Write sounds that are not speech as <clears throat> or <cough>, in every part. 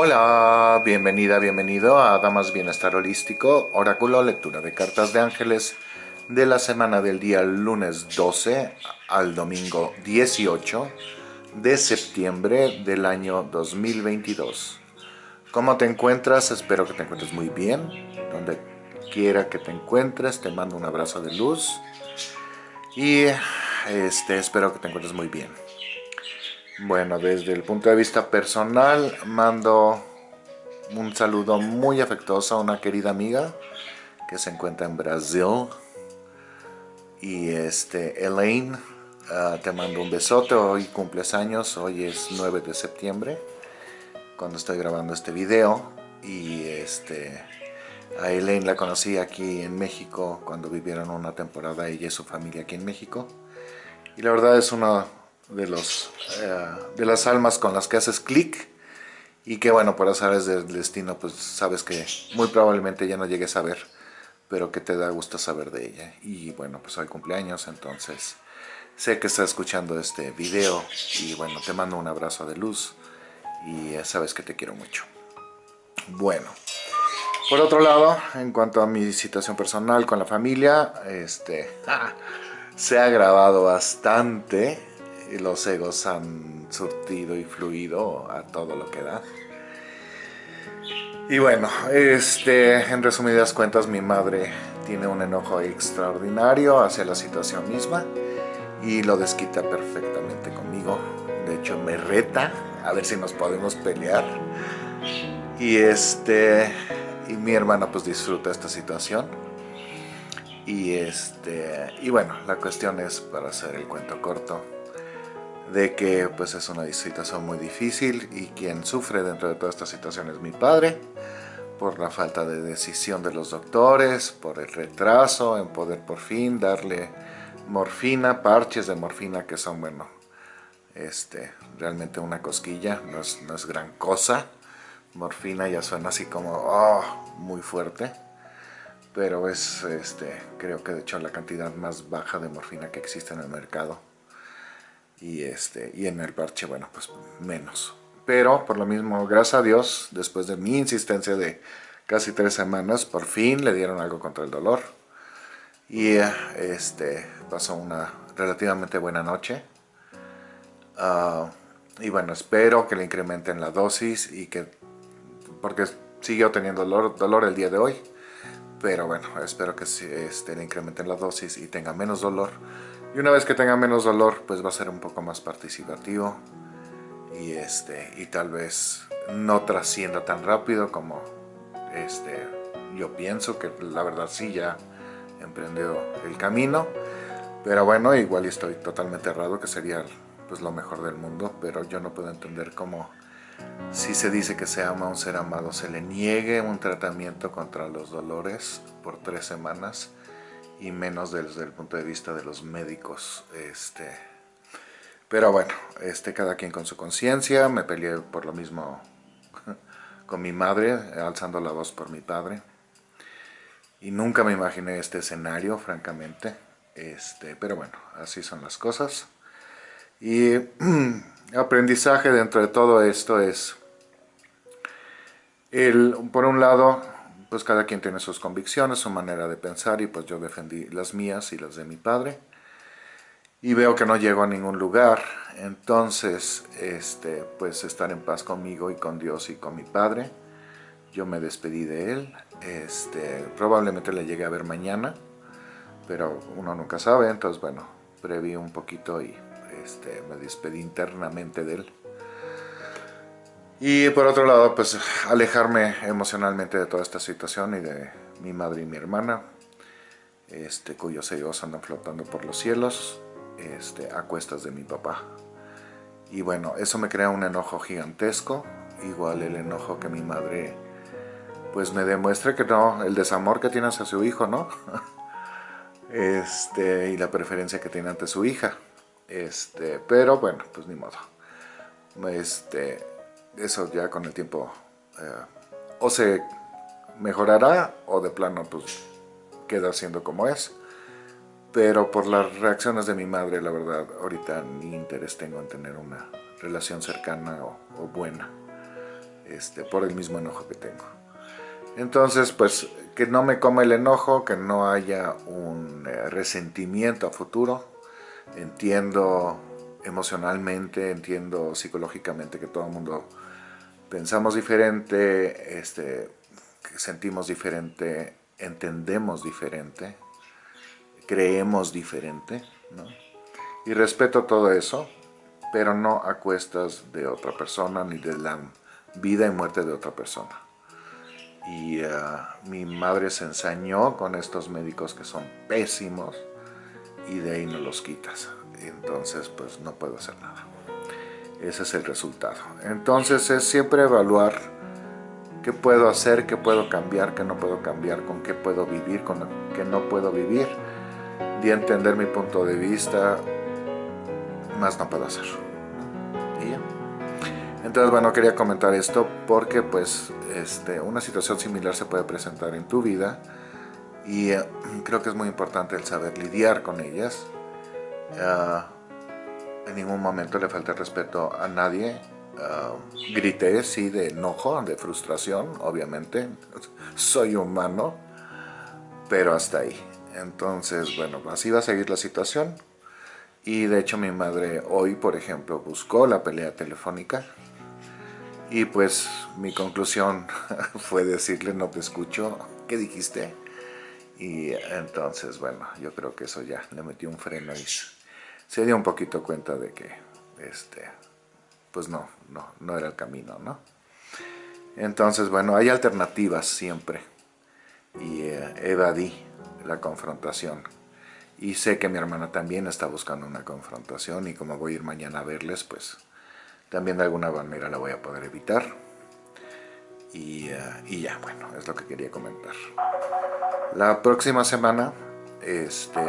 Hola, bienvenida, bienvenido a Damas Bienestar Holístico, Oráculo, lectura de cartas de ángeles de la semana del día lunes 12 al domingo 18 de septiembre del año 2022. ¿Cómo te encuentras? Espero que te encuentres muy bien. Donde quiera que te encuentres, te mando un abrazo de luz. Y este, espero que te encuentres muy bien. Bueno, desde el punto de vista personal, mando un saludo muy afectuoso a una querida amiga que se encuentra en Brasil. Y este, Elaine, ah, te mando un besote, hoy cumples años, hoy es 9 de septiembre, cuando estoy grabando este video. Y este, a Elaine la conocí aquí en México, cuando vivieron una temporada ella y su familia aquí en México. Y la verdad es una de, los, eh, de las almas con las que haces clic y que bueno, por azares del destino, pues sabes que muy probablemente ya no llegues a ver, pero que te da gusto saber de ella. Y bueno, pues hoy cumpleaños, entonces sé que estás escuchando este video y bueno, te mando un abrazo de luz y sabes que te quiero mucho. Bueno, por otro lado, en cuanto a mi situación personal con la familia, este, <laughs> se ha grabado bastante los egos han surtido y fluido a todo lo que da. Y bueno, este, en resumidas cuentas mi madre tiene un enojo extraordinario hacia la situación misma y lo desquita perfectamente conmigo. De hecho me reta a ver si nos podemos pelear. Y este y mi hermana pues disfruta esta situación. Y este y bueno, la cuestión es para hacer el cuento corto de que pues es una situación muy difícil y quien sufre dentro de toda esta situación es mi padre por la falta de decisión de los doctores, por el retraso en poder por fin darle morfina, parches de morfina que son, bueno, este, realmente una cosquilla, no es, no es gran cosa. Morfina ya suena así como, oh, muy fuerte, pero es, este, creo que de hecho la cantidad más baja de morfina que existe en el mercado y, este, y en el parche, bueno, pues menos. Pero por lo mismo, gracias a Dios, después de mi insistencia de casi tres semanas, por fin le dieron algo contra el dolor. Y este, pasó una relativamente buena noche. Ah, y bueno, espero que le incrementen la dosis y que, porque siguió teniendo dolor, dolor el día de hoy. Pero bueno, espero que este, le incrementen la dosis y tenga menos dolor y una vez que tenga menos dolor, pues va a ser un poco más participativo y, este, y tal vez no trascienda tan rápido como este, yo pienso que la verdad sí ya emprendió el camino. Pero bueno, igual estoy totalmente errado, que sería pues lo mejor del mundo, pero yo no puedo entender cómo si se dice que se ama a un ser amado, se le niegue un tratamiento contra los dolores por tres semanas y menos desde el punto de vista de los médicos. Este, pero bueno, este, cada quien con su conciencia, me peleé por lo mismo <laughs> con mi madre, alzando la voz por mi padre. Y nunca me imaginé este escenario, francamente. Este, pero bueno, así son las cosas. Y <clears throat> aprendizaje dentro de todo esto es, el, por un lado, pues cada quien tiene sus convicciones, su manera de pensar y pues yo defendí las mías y las de mi padre y veo que no llego a ningún lugar, entonces este, pues estar en paz conmigo y con Dios y con mi padre, yo me despedí de él, este, probablemente le llegue a ver mañana, pero uno nunca sabe, entonces bueno, preví un poquito y este, me despedí internamente de él. Y por otro lado, pues alejarme emocionalmente de toda esta situación y de mi madre y mi hermana, este, cuyos egos andan flotando por los cielos, este, a cuestas de mi papá. Y bueno, eso me crea un enojo gigantesco, igual el enojo que mi madre pues me demuestre que no, el desamor que tiene hacia su hijo, ¿no? <laughs> Este, y la preferencia que tiene ante su hija. Este, pero bueno, pues ni modo. Este, eso ya con el tiempo eh, o se mejorará o de plano pues queda siendo como es. Pero por las reacciones de mi madre, la verdad, ahorita ni interés tengo en tener una relación cercana o, buena. este, por el mismo enojo que tengo. Entonces, pues, que no me come el enojo, que no haya un eh, resentimiento a futuro. Entiendo emocionalmente, entiendo psicológicamente que todo el mundo pensamos diferente, este, sentimos diferente, entendemos diferente, creemos diferente, ¿no? Y respeto todo eso, pero no a cuestas de otra persona ni de la vida y muerte de otra persona. Y ah, mi madre se ensañó con estos médicos que son pésimos y de ahí no los quitas. Entonces pues no puedo hacer nada. Ese es el resultado. Entonces es siempre evaluar qué puedo hacer, qué puedo cambiar, qué no puedo cambiar, con qué puedo vivir, con qué no puedo vivir. De entender mi punto de vista, más no puedo hacer. Y ya. Entonces, bueno, quería comentar esto porque pues este, una situación similar se puede presentar en tu vida y eh, creo que es muy importante el saber lidiar con ellas. Uh, en ningún momento le falta respeto a nadie. Uh, grité, sí, de enojo, de frustración, obviamente. <laughs> Soy humano, pero hasta ahí. Entonces, bueno, así va a seguir la situación. Y de hecho mi madre hoy, por ejemplo, buscó la pelea telefónica. Y pues mi conclusión <laughs> fue decirle, no te escucho, ¿qué dijiste? Y entonces, bueno, yo creo que eso ya le metió un freno y se dio un poquito cuenta de que, este, pues no, no, no era el camino, ¿no? Entonces, bueno, hay alternativas siempre. Y eh, evadí la confrontación. Y sé que mi hermana también está buscando una confrontación y como voy a ir mañana a verles, pues también de alguna manera la voy a poder evitar. Y, eh, y ya, bueno, es lo que quería comentar. La próxima semana, este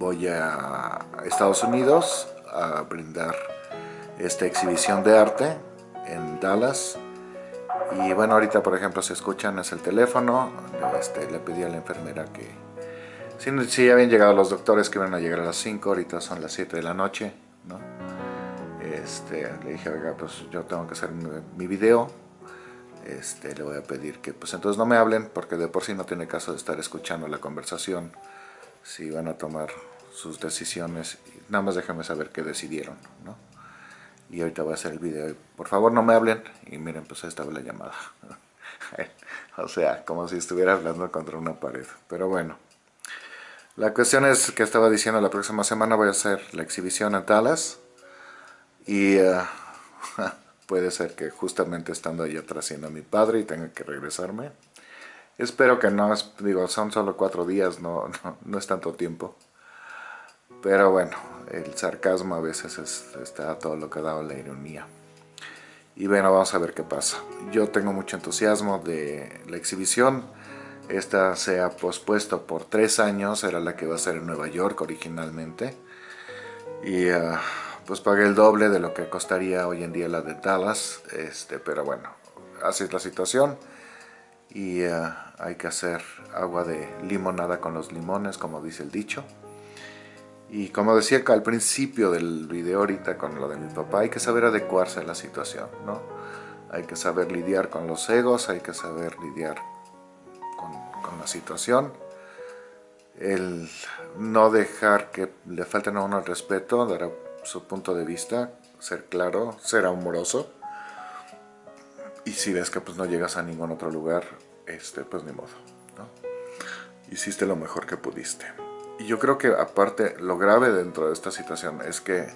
voy a Estados Unidos a brindar esta exhibición de arte en Dallas y bueno ahorita por ejemplo si escuchan es el teléfono este, le pedí a la enfermera que si, si habían llegado los doctores que iban a llegar a las 5 ahorita son las 7 de la noche ¿no? este, le dije pues yo tengo que hacer mi video este, le voy a pedir que pues entonces no me hablen porque de por sí no tiene caso de estar escuchando la conversación si van a tomar sus decisiones, nada más déjenme saber qué decidieron, ¿no? Y ahorita voy a hacer el video, por favor no me hablen, y miren, pues ahí estaba la llamada. <laughs> o sea, como si estuviera hablando contra una pared, pero bueno. La cuestión es que estaba diciendo la próxima semana voy a hacer la exhibición en Dallas, y uh, <laughs> puede ser que justamente estando ahí atrás a mi padre y tenga que regresarme. Espero que no, digo, son solo cuatro días, <laughs> no, no, es tanto tiempo. Pero bueno, el sarcasmo a veces está todo lo que ha dado la ironía. Y bueno, vamos a ver qué pasa. Yo tengo mucho entusiasmo de la exhibición. Esta se ha pospuesto por tres años, era la que iba a ser en Nueva York originalmente. Y ah, pues pagué el doble de lo que costaría hoy en día la de Dallas. Este, pero bueno, así es la situación y eh, hay que hacer agua de limonada con los limones, como dice el dicho. Y como decía al principio del video ahorita con lo de mi papá, hay que saber adecuarse a la situación, ¿no? Hay que saber lidiar con los egos, hay que saber lidiar con, con la situación. El no dejar que le falten a uno el respeto, dar su punto de vista, ser claro, ser amoroso y si ves que pues no llegas a ningún otro lugar, este, pues ni modo, ¿no? Hiciste lo mejor que pudiste. Y yo creo que aparte, lo grave dentro de esta situación es que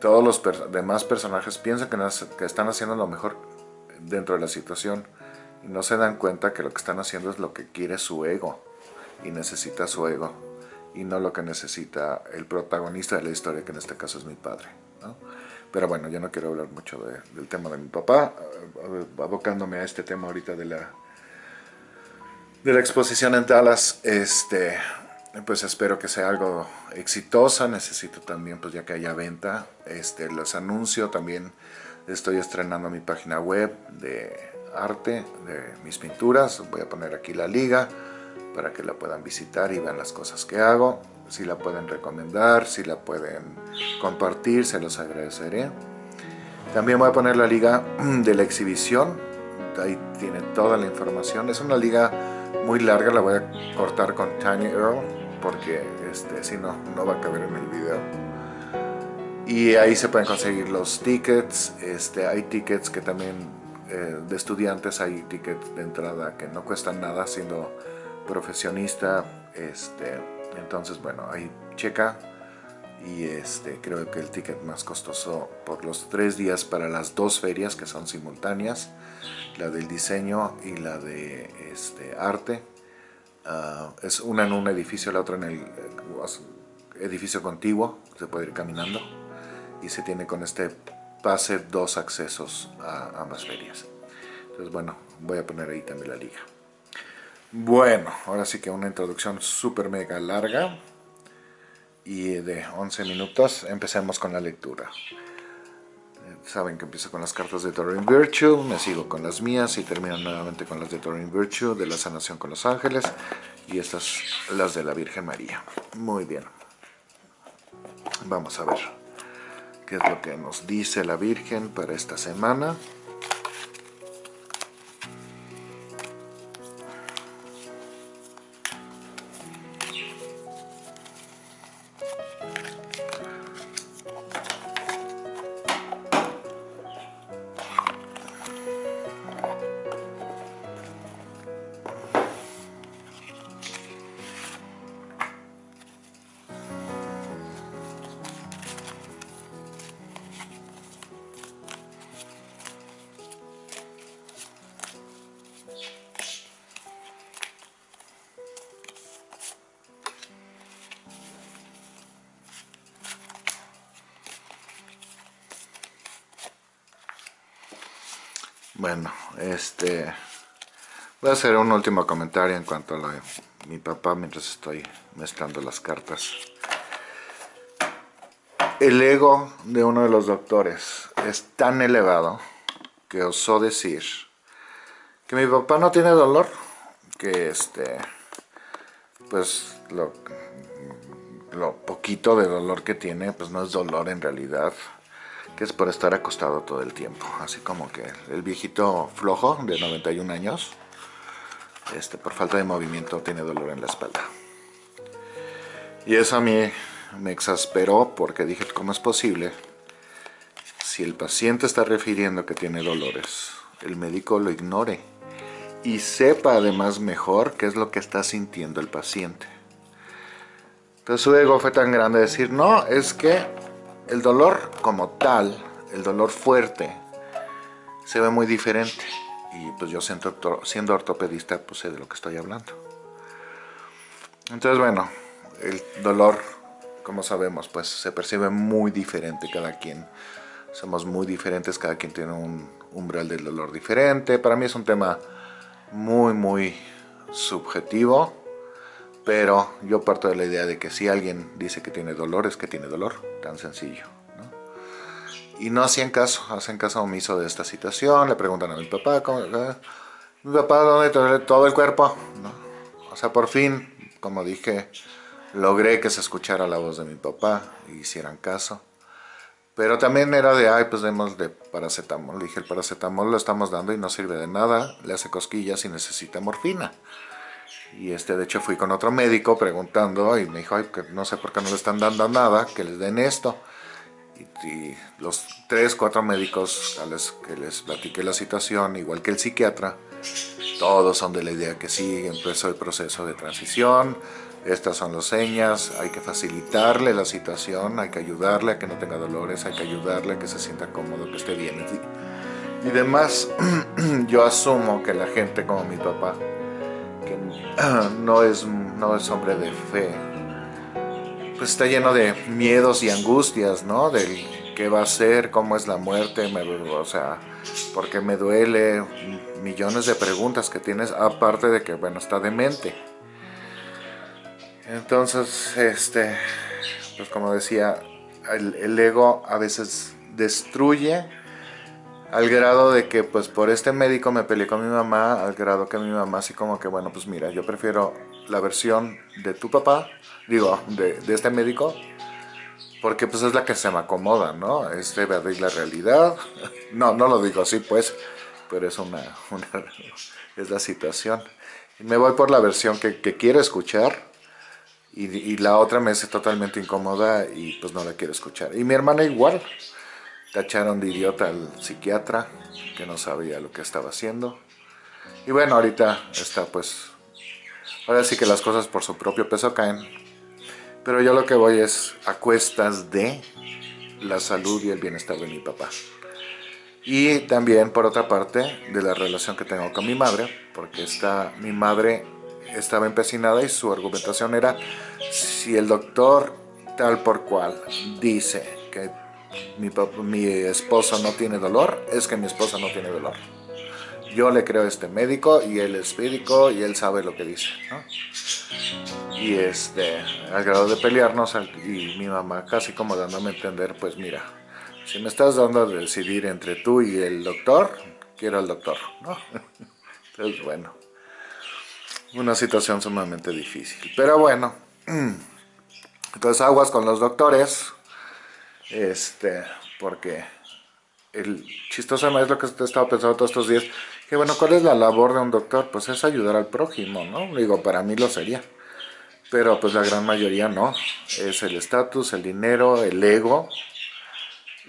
todos los demás personajes piensan que, que están haciendo lo mejor dentro de la situación y no se dan cuenta que lo que están haciendo es lo que quiere su ego y necesita su ego y no lo que necesita el protagonista de la historia, que en este caso es mi padre. ¿no? Pero bueno, yo no quiero hablar mucho del tema de mi papá, eh, abocándome a este tema ahorita de la, de la exposición en Dallas, este, pues espero que sea algo exitosa, necesito también, pues ya que haya venta, este, los anuncio también, estoy estrenando mi página web de arte, de mis pinturas, voy a poner aquí la liga para que la puedan visitar y vean las cosas que hago, si la pueden recomendar, si la pueden compartir, se los agradeceré. También voy a poner la liga <clears throat> de la exhibición, ahí tiene toda la información. Es una liga muy larga, la voy a cortar con Tiny Earl porque este, si no, no va a caber en el video. Y ahí se pueden conseguir los tickets, este, hay tickets que también eh, de estudiantes, hay tickets de entrada que no cuestan nada siendo profesionista. Este, entonces, bueno, ahí checa y este, creo que el ticket más costoso por los tres días para las dos ferias que son simultáneas, la del diseño y la de este, arte. Ah, es una en un edificio, la otra en el eh, edificio contiguo, se puede ir caminando y se tiene con este pase dos accesos a ambas ferias. Entonces bueno, voy a poner ahí también la liga. Bueno, ahora sí que una introducción súper mega larga y de 11 minutos. Empecemos con la lectura. Saben que empiezo con las cartas de Doreen Virtue, me sigo con las mías y termino nuevamente con las de Doreen Virtue, de la sanación con los ángeles y estas las de la Virgen María. Muy bien. Vamos a ver qué es lo que nos dice la Virgen para esta semana. Voy a hacer un último comentario en cuanto a mi papá mientras estoy mezclando las cartas. El ego de uno de los doctores es tan elevado que osó decir que mi papá no tiene dolor, que este, pues lo, lo poquito de dolor que tiene, pues no es dolor en realidad, que es por estar acostado todo el tiempo. Así como que el viejito flojo de 91 años, este, por falta de movimiento tiene dolor en la espalda. Y eso a mí me exasperó porque dije, ¿cómo es posible? Si el paciente está refiriendo que tiene dolores, el médico lo ignore y sepa además mejor qué es lo que está sintiendo el paciente. Entonces su ego fue tan grande decir, no, es que el dolor como tal, el dolor fuerte, se ve muy diferente. Y pues yo siendo, siendo ortopedista, pues sé de lo que estoy hablando. Entonces, bueno, el dolor, como sabemos, pues se percibe muy diferente cada quien. Somos muy diferentes, cada quien tiene un umbral del dolor diferente. Para mí es un tema muy, muy subjetivo pero yo parto de la idea de que si alguien dice que tiene dolor, es que tiene dolor, tan sencillo. Y no hacían caso, hacen caso omiso de esta situación, le preguntan a mi papá, ¿cómo, mi papá, ¿dónde duele todo el cuerpo? O sea, por fin, como dije, logré que se escuchara la voz de mi papá y hicieran caso. Pero también era de, ay, pues demos de paracetamol. Le dije, el paracetamol lo estamos dando y no sirve de nada, le hace cosquillas y necesita morfina. Y este, de hecho fui con otro médico preguntando y me dijo, Ay, que no sé por qué no le están dando nada, que les den esto. Y, los tres, cuatro médicos a los que les platiqué la situación, igual que el psiquiatra, todos son de la idea que sí, empezó el proceso de transición, estas son las señas, hay que facilitarle la situación, hay que ayudarle a que no tenga dolores, hay que ayudarle a que se sienta cómodo, que esté bien. Y demás, <clears throat> yo asumo que la gente como mi papá, no es, no es hombre de fe, pues está lleno de miedos y angustias, ¿no? Del qué va a ser, cómo es la muerte, o sea, porque me duele, millones de preguntas que tienes, aparte de que, bueno, está demente. Entonces, este, pues como decía, el ego a veces destruye al grado de que pues por este médico me peleé con mi mamá, al grado que mi mamá así como que bueno pues mira, yo prefiero la versión de tu papá, digo, de, este médico, porque pues es la que se me acomoda, ¿no? Es de la realidad. <laughs> No, no lo digo así pues, pero es una, <laughs> es la situación. Me voy por la versión que, quiero escuchar y, y, la otra me hace totalmente incómoda y pues no la quiero escuchar. Y mi hermana igual, tacharon de idiota al psiquiatra que no sabía lo que estaba haciendo. Y bueno, ahorita está pues, ahora sí que las cosas por su propio peso caen pero yo lo que voy es a cuestas de la salud y el bienestar de mi papá. Y también, por otra parte, de la relación que tengo con mi madre, porque está, mi madre estaba empecinada y su argumentación era si el doctor tal por cual dice que mi, mi esposo no tiene dolor, es que mi esposa no tiene dolor. Yo le creo a este médico y él es médico y él sabe lo que dice. ¿no? y este, al grado de pelearnos y mi mamá casi como dándome a entender, pues mira, si me estás dando a decidir entre tú y el doctor, quiero al doctor, ¿no? <laughs> Entonces, bueno, una situación sumamente difícil, pero bueno, <clears throat> entonces aguas con los doctores, este, porque el chistoso es lo que te estaba pensando todos estos días, que bueno, ¿cuál es la labor de un doctor? Pues es ayudar al prójimo, ¿no? Digo, para mí lo sería pero pues la gran mayoría no, es el estatus, el dinero, el ego,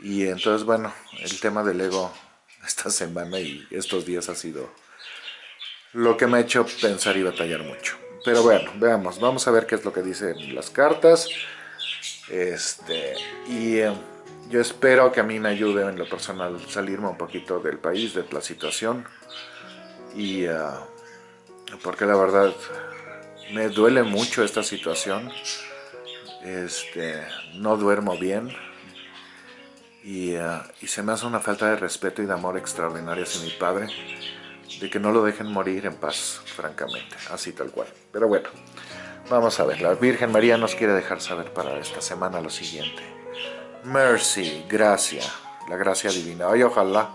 y entonces bueno, el tema del ego <laughs> esta semana y estos días ha sido lo que me ha hecho pensar y batallar mucho. Pero bueno, veamos, vamos a ver qué es lo que dicen las cartas, este, y eh, yo espero que a mí me ayude en lo personal salirme un poquito del país, de la situación, y uh, porque la verdad me duele mucho esta situación. Este, no duermo bien. Y, uh, y, se me hace una falta de respeto y de amor extraordinaria hacia mi padre. De que no lo dejen morir en paz, francamente. Así tal cual. Pero bueno, vamos a ver. La Virgen María nos quiere dejar saber para esta semana lo siguiente. Mercy, gracia. La gracia divina. Ojalá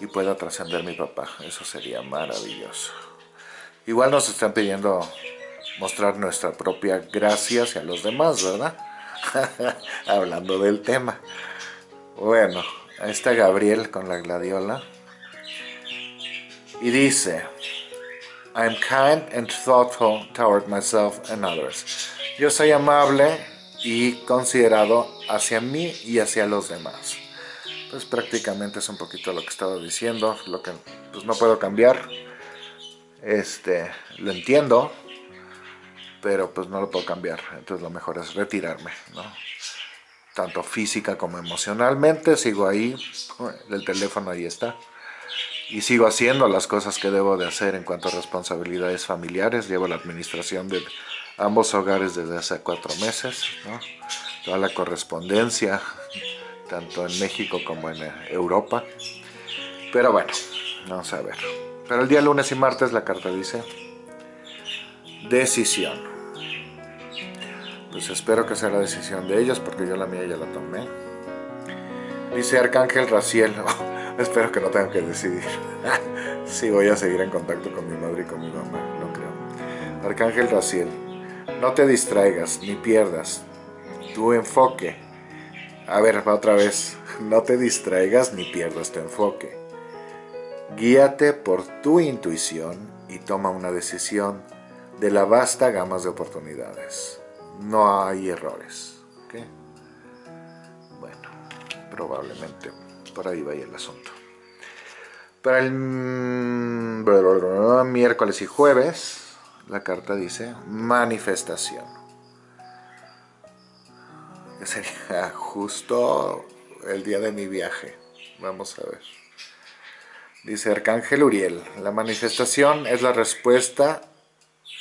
y pueda trascender mi papá. Eso sería maravilloso. Igual nos están pidiendo mostrar nuestra propia gracia hacia los demás, ¿verdad? <laughs> Hablando del tema. Bueno, ahí está Gabriel con la gladiola. Y dice, I'm kind and thoughtful toward myself and others. Yo soy amable y considerado hacia mí y hacia los demás. Pues prácticamente es un poquito lo que estaba diciendo, lo que pues no puedo cambiar. Este, lo entiendo, pero pues no lo puedo cambiar, entonces lo mejor es retirarme, ¿no? Tanto física como emocionalmente, sigo ahí, el teléfono ahí está, y sigo haciendo las cosas que debo de hacer en cuanto a responsabilidades familiares, llevo la administración de ambos hogares desde hace cuatro meses, toda la correspondencia, tanto en México como en Europa, pero bueno, vamos a ver. Pero el día lunes y martes la carta dice decisión pues espero que sea la decisión de ellos porque yo la mía ya la tomé. Dice Arcángel Raciel, <laughs> espero que no tenga que decidir. <laughs> sí, voy a seguir en contacto con mi madre y con mi mamá, no creo. Arcángel Raciel, no te distraigas ni pierdas tu enfoque. A ver, otra vez, no te distraigas ni pierdas tu enfoque. Guíate por tu intuición y toma una decisión de la vasta gama de oportunidades no hay errores. Bueno, probablemente por ahí vaya el asunto. Para el miércoles y jueves, la carta dice manifestación. Sería justo el día de mi viaje. Vamos a ver. Dice Arcángel Uriel, la manifestación es la respuesta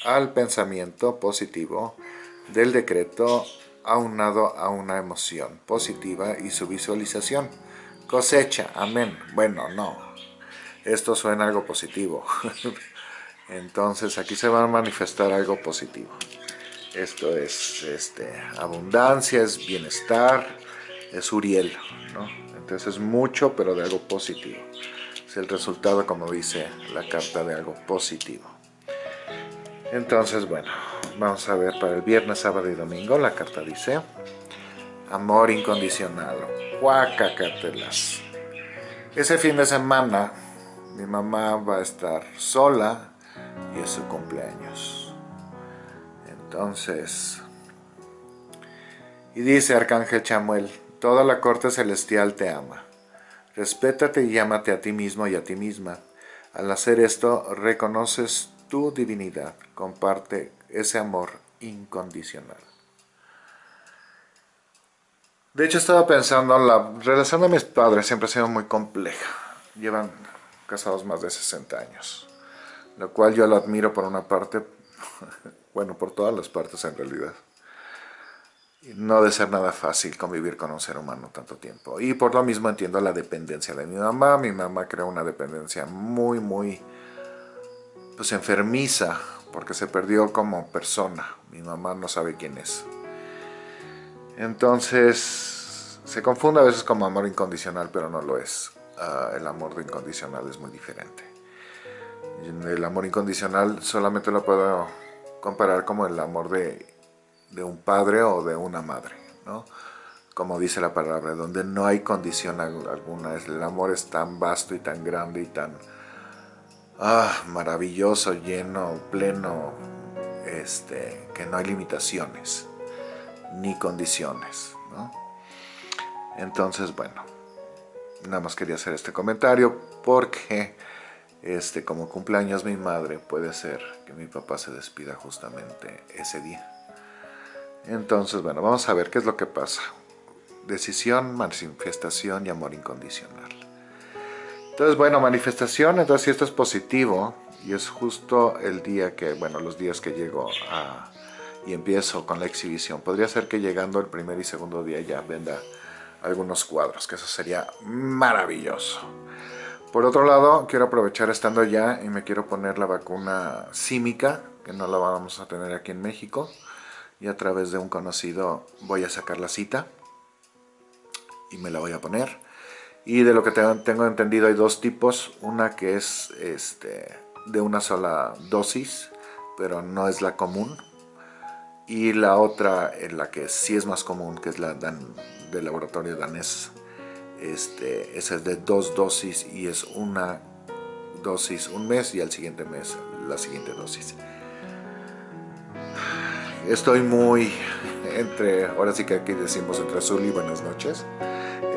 al pensamiento positivo del decreto aunado a una emoción positiva y su visualización. Cosecha, amén. Bueno, no. Esto suena algo positivo. <laughs> Entonces aquí se va a manifestar algo positivo. Esto es este, abundancia, es bienestar, es Uriel. ¿no? Entonces es mucho, pero de algo positivo. Es el resultado, como dice la carta, de algo positivo. Entonces, bueno, Vamos a ver para el viernes, sábado y domingo. La carta dice amor incondicional, guacacatelas. Ese fin de semana mi mamá va a estar sola y es su cumpleaños. Entonces, y dice Arcángel Chamuel, toda la corte celestial te ama. Respétate y llámate a ti mismo y a ti misma. Al hacer esto, reconoces tu divinidad. Comparte ese amor incondicional. De hecho, estaba pensando, la relación de mis padres siempre ha sido muy compleja. Llevan casados más de 60 años. Lo cual yo lo admiro por una parte, <laughs> bueno, por todas las partes en realidad. No de ser nada fácil convivir con un ser humano tanto tiempo. Y por lo mismo entiendo la dependencia de mi mamá. Mi mamá creó una dependencia muy, muy pues enfermiza porque se perdió como persona. Mi mamá no sabe quién es. Entonces, se confunde a veces como amor incondicional, pero no lo es. Ah, el amor incondicional es muy diferente. El amor incondicional solamente lo puedo comparar como el amor de, un padre o de una madre, ¿no? Como dice la palabra, donde no hay condición alguna. El amor es tan vasto y tan grande y tan ah, maravilloso, lleno, pleno, este, que no hay limitaciones ni condiciones. ¿no? Entonces, bueno, nada más quería hacer este comentario porque este, como cumpleaños mi madre puede ser que mi papá se despida justamente ese día. Entonces, bueno, vamos a ver qué es lo que pasa. Decisión, manifestación y amor incondicional. Entonces, bueno, manifestación, entonces si esto es positivo y es justo el día que, bueno, los días que llego a, y empiezo con la exhibición. Podría ser que llegando el primer y segundo día ya venda algunos cuadros, que eso sería maravilloso. Por otro lado, quiero aprovechar estando allá y me quiero poner la vacuna símica, que no la vamos a tener aquí en México, y a través de un conocido voy a sacar la cita y me la voy a poner. Y de lo que tengo entendido hay dos tipos, una que es este, de una sola dosis, pero no es la común, y la otra, en la que sí es más común, que es la del laboratorio danés, este, esa es de dos dosis y es una dosis un mes y al siguiente mes la siguiente dosis. Estoy muy entre, ahora sí que aquí decimos entre azul y buenas noches,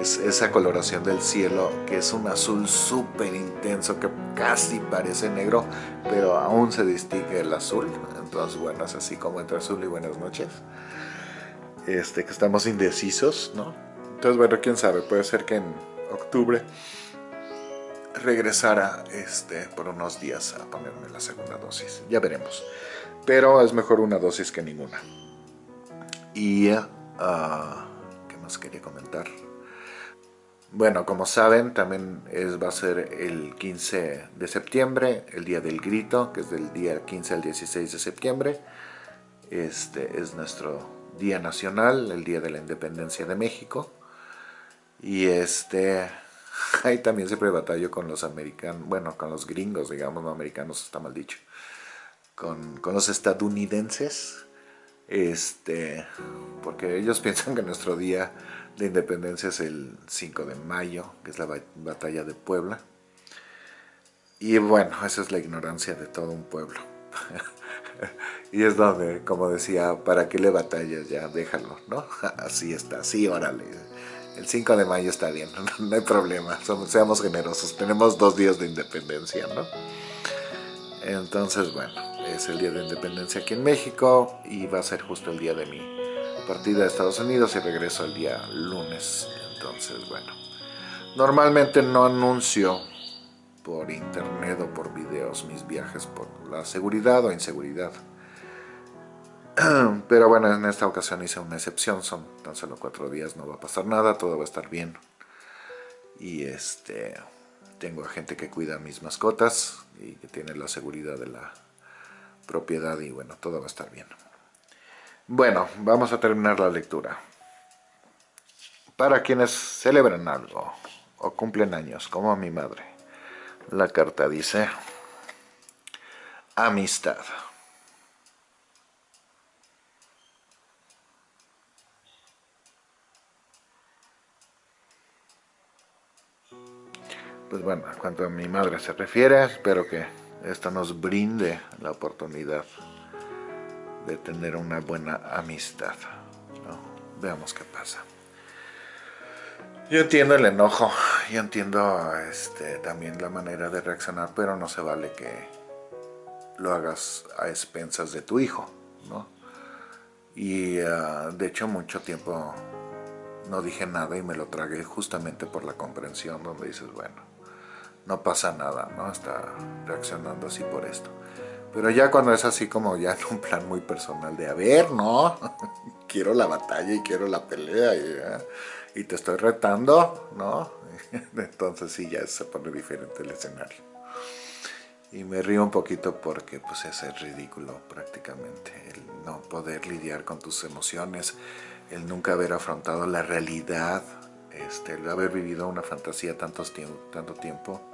es esa coloración del cielo que es un azul súper intenso que casi parece negro, pero aún se distingue el azul, entonces bueno, es así como entre azul y buenas noches, este, que estamos indecisos, ¿no? Entonces bueno, quién sabe, puede ser que en octubre regresara este, por unos días a ponerme la segunda dosis, ya veremos, pero es mejor una dosis que ninguna. Y, uh, ¿qué más quería comentar? Bueno, como saben, también es, va a ser el 15 de septiembre, el Día del Grito, que es del día 15 al 16 de septiembre. Este es nuestro Día Nacional, el Día de la Independencia de México. Y este, <laughs> ahí también siempre batallo con los americanos, bueno, con los gringos, digamos, no americanos, está mal dicho. Con, con los estadounidenses, este, porque ellos <laughs> piensan que nuestro día de independencia es el 5 de mayo, que es la batalla de Puebla. Y bueno, esa es la ignorancia de todo un pueblo. <laughs> y es donde, como decía, ¿para qué le batallas? Ya, déjalo, ¿no? Así está, sí, órale. El 5 de mayo está bien, <laughs> no hay problema, seamos generosos, tenemos dos días de independencia, ¿no? Entonces, bueno, es el día de independencia aquí en México y va a ser justo el día de mi partida a Estados Unidos y regreso el día lunes. Entonces, bueno, normalmente no anuncio por internet o por videos mis viajes por la seguridad o inseguridad. <clears throat> Pero bueno, en esta ocasión hice una excepción, son tan solo cuatro días, no va a pasar nada, todo va a estar bien. Y este, tengo a gente que cuida mis mascotas y que tiene la seguridad de la propiedad y bueno, todo va a estar bien. Bueno, vamos a terminar la lectura. Para quienes celebran algo o cumplen años, como mi madre, la carta dice amistad. Pues bueno, cuanto a mi madre se refiere, espero que esto nos brinde la oportunidad de tener una buena amistad. Veamos qué pasa. Yo entiendo el enojo, yo entiendo este, también la manera de reaccionar, pero no se vale que lo hagas a expensas de tu hijo, ¿no? Y ah, de hecho mucho tiempo no dije nada y me lo tragué justamente por la comprensión donde dices, bueno, no pasa nada, ¿no? Está reaccionando así por esto. Pero ya cuando es así como ya en un plan muy personal de, a ver, ¿no? <laughs> quiero la batalla y quiero la pelea y, y te estoy retando, ¿no? <laughs> Entonces sí, ya se pone diferente el escenario. Y me río un poquito porque pues es ridículo prácticamente el no poder lidiar con tus emociones, el nunca haber afrontado la realidad, este, el haber vivido una fantasía tantos tanto tiempo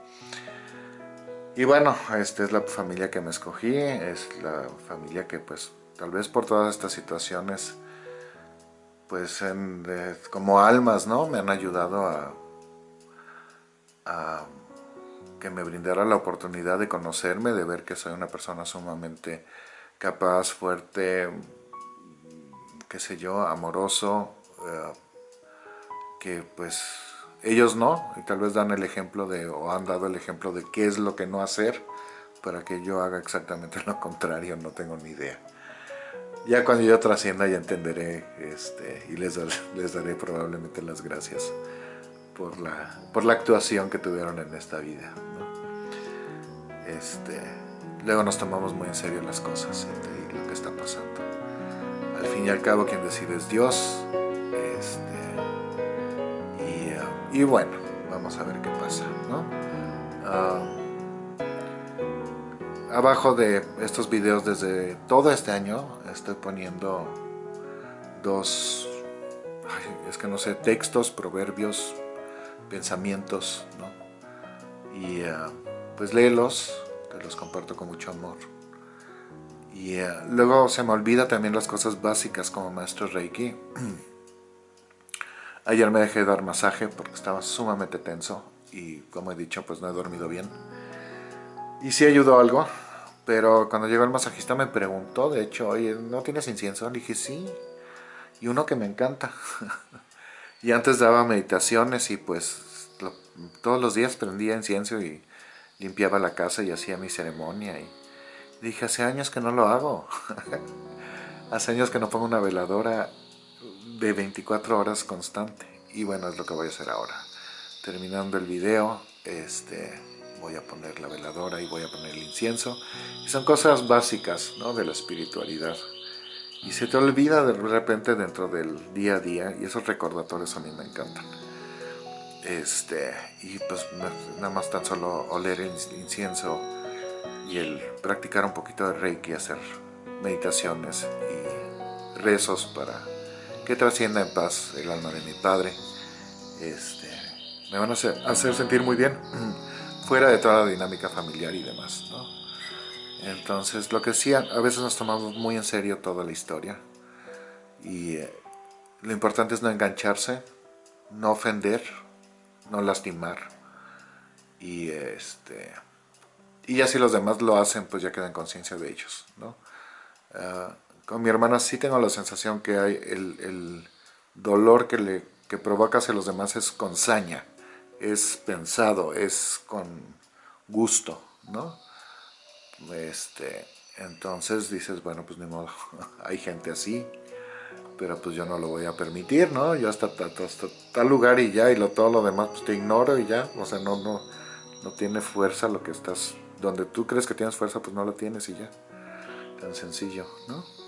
y bueno, esta es la familia que me escogí, es la familia que pues tal vez por todas estas situaciones, pues como almas, ¿no? Me han ayudado a, que me brindara la oportunidad de conocerme, de ver que soy una persona sumamente capaz, fuerte, qué sé yo, amoroso, eh, que pues ellos no, y tal vez dan el ejemplo de, o han dado el ejemplo de qué es lo que no hacer para que yo haga exactamente <laughs> lo contrario, no tengo ni idea. Ya cuando yo trascienda ya entenderé este, y les, <laughs> les daré probablemente las gracias por la, por la actuación que tuvieron en esta vida. Este, luego nos tomamos muy en serio las cosas y lo que está pasando. Al fin y al cabo quien decide es Dios, y bueno, vamos a ver qué pasa, ¿no? Ah, abajo de estos videos desde todo este año estoy poniendo dos, es que no sé, textos, proverbios, pensamientos, ¿no? Y ah, pues léelos, te los comparto con mucho amor. Y ah, luego se me olvida también las cosas básicas como maestro Reiki. <clears throat> Ayer me dejé dar masaje porque estaba sumamente tenso y como he dicho pues no he dormido bien. Y sí ayudó algo, pero cuando llegó el masajista me preguntó, de hecho, oye, ¿no tienes incienso? Le dije, sí, y uno que me encanta. <laughs> y antes daba meditaciones y pues todos los días prendía incienso y limpiaba la casa y hacía mi ceremonia. Y dije, hace años que no lo hago. <laughs> hace años que no pongo una veladora de 24 horas constante. Y bueno, es lo que voy a hacer ahora. Terminando el video, este, voy a poner la veladora y voy a poner el incienso. Y son cosas básicas ¿no? de la espiritualidad. Y se te olvida de repente dentro del día a día y esos recordatorios a mí me encantan. Este, y pues nada más tan solo oler el incienso y el practicar un poquito de Reiki, hacer meditaciones y rezos para que trascienda en paz el alma de mi padre. Este, me van a hacer, sentir muy bien, <clears throat> fuera de toda la dinámica familiar y demás. Entonces, lo que sí, a veces nos tomamos muy en serio toda la historia. Y eh, lo importante es no engancharse, no ofender, no lastimar. Y este y ya si los demás lo hacen, pues ya queda en conciencia de ellos. ¿no? Ah, con mi hermana sí tengo la sensación que hay el, dolor que le que provoca hacia los demás es con saña, es pensado, es con gusto, ¿no? Este, entonces dices, bueno, pues ni modo, <laughs> hay gente así, pero pues yo no lo voy a permitir, ¿no? Yo hasta, tal lugar y ya, y lo, todo lo demás pues te ignoro y ya, o sea, no, no, no tiene fuerza lo que estás, donde tú crees que tienes fuerza, pues no lo tienes y ya, tan sencillo, ¿no?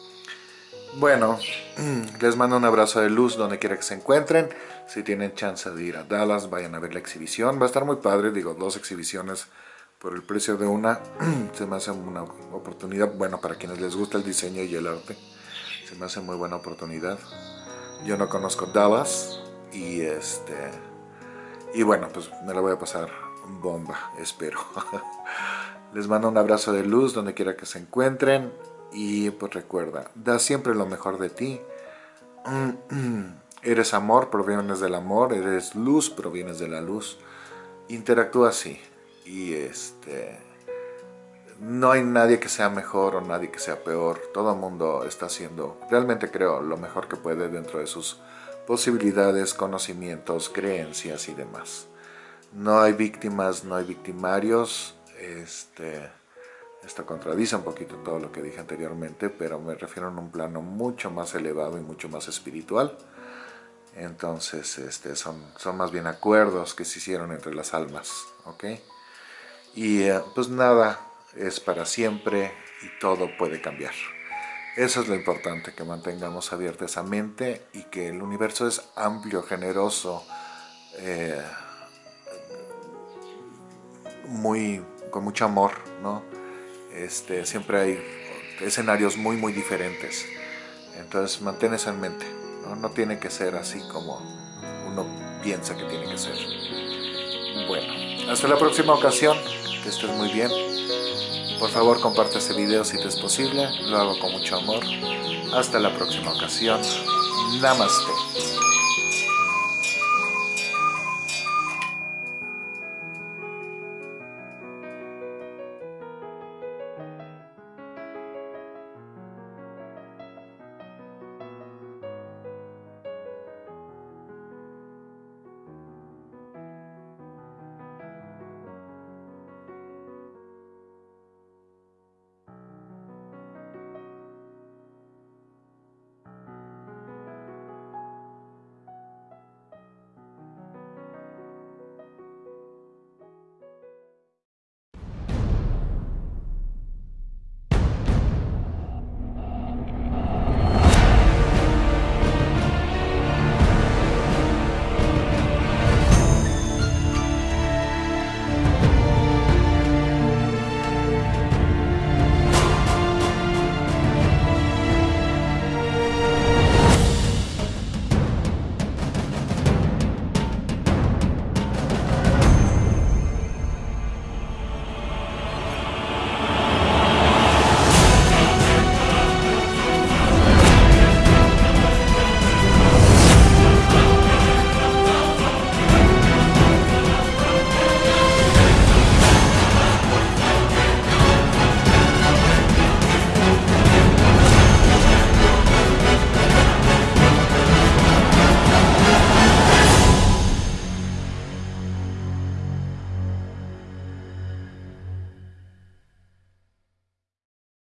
Bueno, les mando un abrazo de luz donde quiera que se encuentren. Si tienen chance de ir a Dallas, vayan a ver la exhibición. Va a estar muy padre, digo, dos exhibiciones por el precio de una. <clears throat> Se me hace una oportunidad, bueno, para quienes les gusta el diseño y el arte. Se me hace muy buena oportunidad. Yo no conozco Dallas y este... Y bueno, pues me la voy a pasar bomba, espero. <laughs> les mando un abrazo de luz donde quiera que se encuentren. Y pues recuerda, da siempre lo mejor de ti. <clears throat> Eres amor, provienes del amor. Eres luz, provienes de la luz. interactúa así. Y este no hay nadie que sea mejor o nadie que sea peor. Todo el mundo está haciendo, realmente creo, lo mejor que puede dentro de sus posibilidades, conocimientos, creencias y demás. No hay víctimas, no hay victimarios. Este, esto contradice un poquito todo lo que dije anteriormente, pero me refiero a un plano mucho más elevado y mucho más espiritual. Entonces, este, son, son más bien acuerdos que se hicieron entre las almas, ¿ok? Y eh, pues nada, es para siempre y todo puede cambiar. Eso es lo importante, que mantengamos abierta esa mente y que el universo es amplio, generoso, eh, muy, con mucho amor, ¿no? Este, siempre hay escenarios muy, muy diferentes. Entonces, mantén eso en mente, ¿no? No tiene que ser así como uno piensa que tiene que ser. Bueno, hasta la próxima ocasión, que estés muy bien. Por favor comparte este video si te es posible, lo hago con mucho amor. Hasta la próxima ocasión. Namaste.